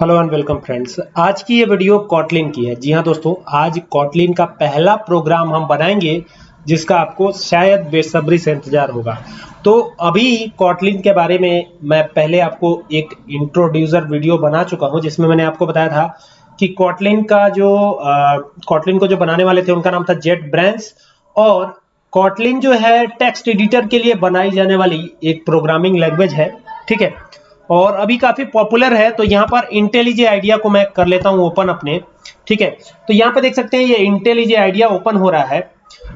Hello and welcome friends आज की ये वीडियो कॉटलिन की है। जी हाँ दोस्तों, आज कॉटलिन का पहला प्रोग्राम हम बनाएँगे, जिसका आपको शायद बेसब्री से इंतज़ार होगा। तो अभी कॉटलिन के बारे में मैं पहले आपको एक इंट्रोड्यूसर वीडियो बना चुका हूँ, जिसमें मैंने आपको बताया था कि कॉटलिन का जो कॉटलिन को जो बनाने वाले थे, उनका नाम था जेट ब्रांच और कॉटलिन जो है टेक्स्ट एडिटर के लिए बनाई जाने वाली एक प्रोग्रामिंग लैंग्वेज है, ठीक है? और अभी काफ़ी पॉपुलर है तो यहाँ पर इंटेलिजे आइडिया को मैं कर लेता हूँ ओपन अपने, ठीक है? तो यहाँ पे देख सकते हैं, ये इंटेलिजे आइडिया ओपन हो रहा है।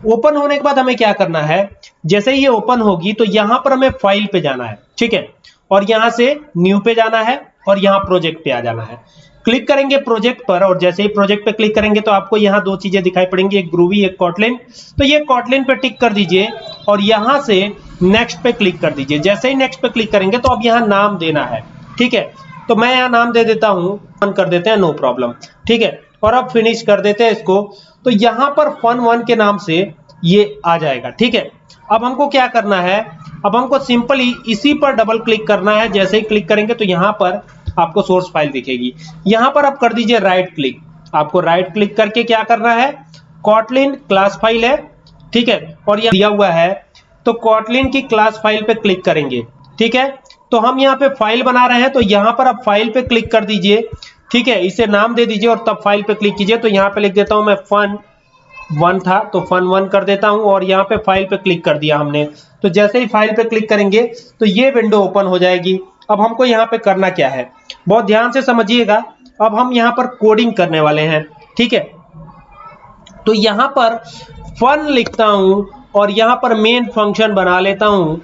ओपन होने के बाद हमें क्या करना है? जैसे ही ये ओपन होगी तो यहाँ पर हमें फ़ाइल पे जाना है, ठीक है? और यहाँ से न्यू पे जाना है और यहाँ प्रोजेक्ट पे आ जाना है। क्लिक करेंगे प्रोजेक्ट पर और जैसे ही प्रोजेक्ट पे क्लिक करेंगे तो आपको यहाँ दो चीज़ें दिखाई पड़ेंगी, एक ग्रूवी एक कॉटलिन तो ये कॉटलिन पे टिक कर दीजिए और यहाँ से नेक्स्ट पे क्लिक कर दीजिए। जैसे ही नेक्स्ट पे क्लिक करेंगे तो अब यहाँ नाम देना है। ठीक है? तो मैं यहाँ नाम दे देता हूँ। फन कर देते हैं नो प्रॉब्लम ठीक है? और अब फिनिश कर देते हैं इसको। तो यहाँ पर फन वन के नाम से ये आ जाएगा। ठीक है? अब हमको क्या करना है? अब हमको सिंपली इसी पर डबल क्लिक करना है। जैसे ही क्लिक करेंगे तो यहाँ पर आपको सोर्स फ़ाइल दिखेगी। यहाँ पर आप कर दीजिए राइट क्लिक आपको राइट क्लिक करके क्या करना है? कॉटलिन क्लास फ़ाइल है। ठीक है? और यह दिया हुआ है। तो कॉटलिन की क्लास फ़ाइल पे क्लिक करेंगे, ठीक है? तो हम यहाँ पे फ़ाइल बना रहे हैं तो यहाँ पर आप फ़ाइल पे क्लिक कर दीजिए, ठीक है? इसे नाम दे दीजिए और तब फ़ाइल पे क्लिक कीजिए तो यहाँ पे लिख देता हूँ मैं फन वन था तो फन वन कर देता हूँ और यहाँ पे फ़ाइल पे क्लिक कर दिया हमने। तो जैसे ही फ़ाइल पे क्लिक करेंगे तो ये विंडो ओपन हो जाएगी। अब हमको यहाँ पे करना क्या है? बहुत ध्यान से समझिएगा, अब हम यहाँ पर कोडिंग करने वाले हैं, ठीक है? तो यहाँ पर फन लिखता हूँ और यहाँ पर मेन फ़ंक्शन बना लेता हूँ।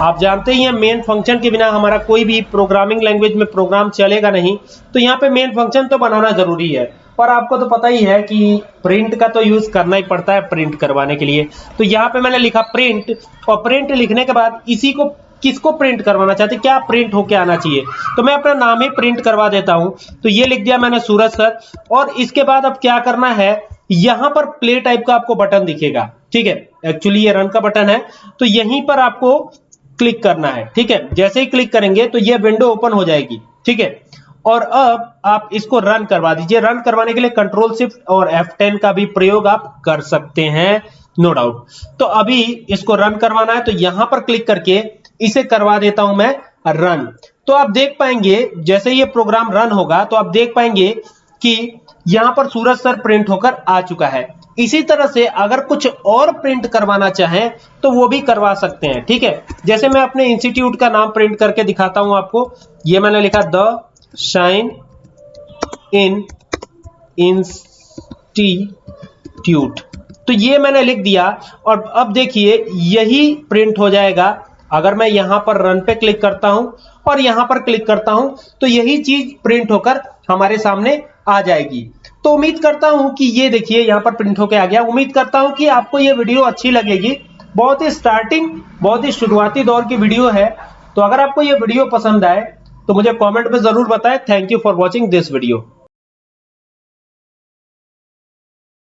आप जानते ही हैं मेन फ़ंक्शन के बिना हमारा कोई भी प्रोग्रामिंग लैंग्वेज में प्रोग्राम चलेगा नहीं। तो यहाँ पे मेन फ़ंक्शन तो बनाना ज़रूरी है। पर आपको तो पता ही है कि प्रिंट का तो यूज़ करना ही पड़ता है प्रिंट करवाने के लिए। तो यहाँ पे मैंने लिखा प्रिंट और प्रिंट लिखने के बाद इसी को किसको प्रिंट करवाना चाहते? क्या प्रिंट होके आना चाहिए? तो मैं अपना नाम ही प्रिंट करवा देता हूँ। तो ये लिख दिया मैंने सूरज सर। और इसके बाद अब क्या करना है? यहाँ पर प्ले टाइप का आपको बटन दिखेगा, ठीक है? एक्चुअली ये रन का बटन है तो यहीं पर आपको क्लिक करना है, ठीक है? जैसे ही क्लिक करेंगे तो ये विंडो ओपन हो जाएगी, ठीक है? और अब आप इसको रन करवा दीजिए। रन करवाने के लिए कंट्रोल शिफ्ट और F10 का भी प्रयोग आप कर सकते हैं नो डाउट तो अभी इसको रन करवाना है तो यहाँ पर क्लिक करके इसे करवा देता हूँ मैं रन तो आप देख पाएँगे, जैसे ये प्रोग्राम रन होगा तो आप देख पाएँगे कि यहाँ पर सूरज सर प्रिंट होकर आ चुका है। इसी तरह से अगर कुछ और प्रिंट करवाना चाहें तो वो भी करवा सकते हैं, ठीक है? जैसे मैं अपने इंस्टीट्यूट का नाम प्रिंट करके दिखाता हूँ आपको। ये मैंने लिखा द शाइन इन इंस्टीट्यूट। तो ये मैंने लिख दिया और अब देखिए, यही प्रिंट हो जाएगा अगर मैं यहाँ पर रन पे क्लिक करता हूँ। और यहाँ पर क्लिक करता हूँ तो यही चीज़ प्रिंट होकर हमारे सामने आ जाएगी। तो उम्मीद करता हूँ कि ये देखिए, यहाँ पर प्रिंट होके आ गया। उम्मीद करता हूँ कि आपको ये वीडियो अच्छी लगेगी। बहुत ही स्टार्टिंग बहुत ही शुरुआती दौर की वीडियो है। तो अगर आपको ये वीडियो पसंद आए तो मुझे कमेंट में ज़रूर बताएँ। Thank you for watching this video